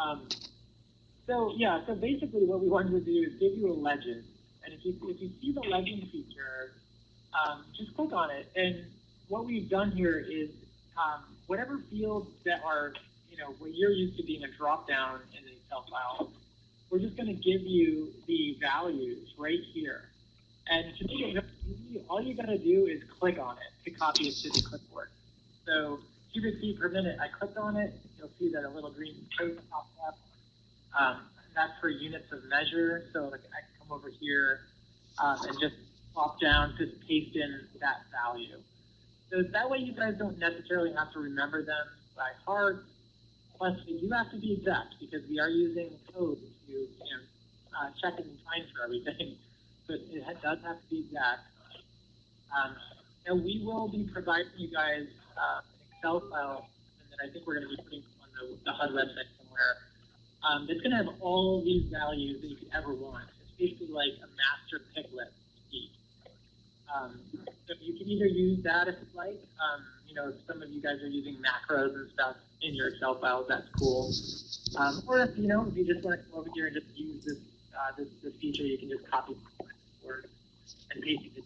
Um, so yeah, so basically what we wanted to do is give you a legend, and if you if you see the legend feature, um, just click on it. And what we've done here is um, whatever fields that are you know what you're used to being a drop down in the Excel file, we're just going to give you the values right here. And to make it easy, all you got to do is click on it to copy it to the clipboard. So cubic feet per minute, I clicked on it, see that a little green code pops up. Um, that's for units of measure. So like I can come over here um, and just pop down, just paste in that value. So that way you guys don't necessarily have to remember them by heart. Plus, you have to be exact because we are using code to you know, uh, check and find for everything. But it does have to be exact. Um, and we will be providing you guys uh, an Excel file that I think we're going to be putting the, HUD website somewhere. Um, it's going to have all these values that you could ever want. It's basically like a master pick list. Um, so you can either use that if you like. Um, you know, some of you guys are using macros and stuff in your Excel files, that's cool. Um, or if you know, if you just want to come over here and just use this uh, this, this feature, you can just copy and paste it